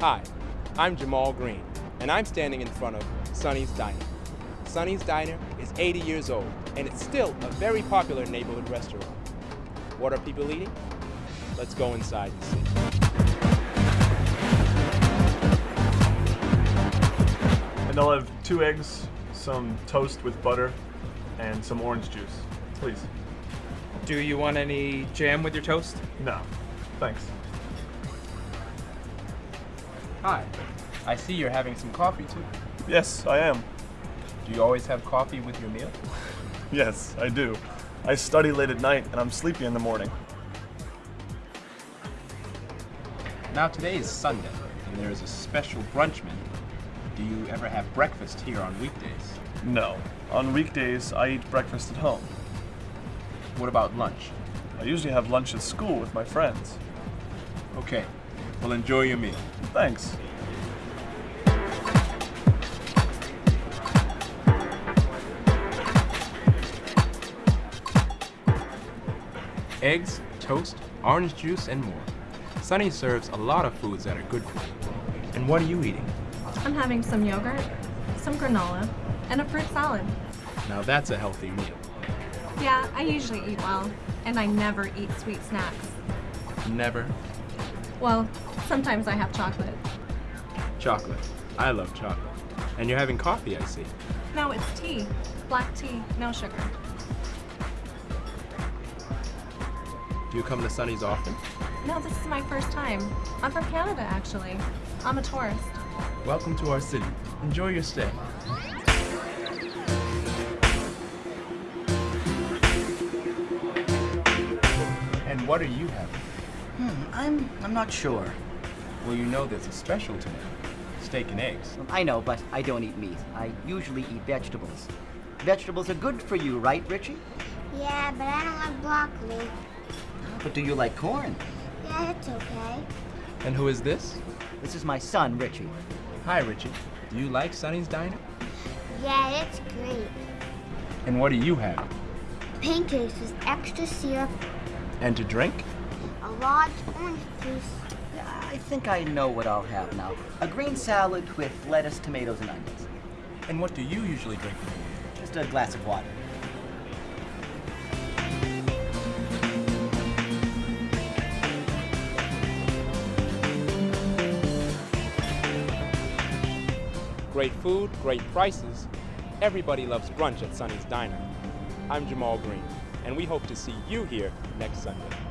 Hi, I'm Jamal Green, and I'm standing in front of Sonny's Diner. Sonny's Diner is 80 years old, and it's still a very popular neighborhood restaurant. What are people eating? Let's go inside and see. And I'll have two eggs, some toast with butter, and some orange juice. Please. Do you want any jam with your toast? No. Thanks. Hi, I see you're having some coffee too. Yes, I am. Do you always have coffee with your meal? Yes, I do. I study late at night and I'm sleepy in the morning. Now today is Sunday, and there is a special brunch menu. Do you ever have breakfast here on weekdays? No. On weekdays, I eat breakfast at home. What about lunch? I usually have lunch at school with my friends. Okay, well enjoy your meal. Thanks. Eggs, toast, orange juice, and more. Sonny serves a lot of foods that are good for you. And what are you eating? I'm having some yogurt, some granola, and a fruit salad. Now that's a healthy meal. Yeah, I usually eat well, and I never eat sweet snacks. Never Well, sometimes I have chocolate. chocolate. I love chocolate. And you're having coffee, I see. No, it's tea. Black tea, no sugar. Do you come to Sonny's often? No, this is my first time. I'm from Canada, actually. I'm a tourist. Welcome to our city. Enjoy your stay. And what are you having? Hmm, I'm I'm not sure. Well, you know there's a special tonight. Steak and eggs. I know, but I don't eat meat. I usually eat vegetables. Vegetables are good for you, right, Richie? Yeah, but I don't like broccoli. But do you like corn? Yeah, it's okay. And who is this? This is my son, Richie. Hi, Richie. Do you like Sonny's Diner? Yeah, it's great. And what do you have? Pancakes with extra syrup, And to drink? A large orange juice. Yeah, I think I know what I'll have now. A green salad with lettuce, tomatoes, and onions. And what do you usually drink? Just a glass of water. Great food, great prices. Everybody loves brunch at Sonny's Diner. I'm Jamal Green, and we hope to see you here next Sunday.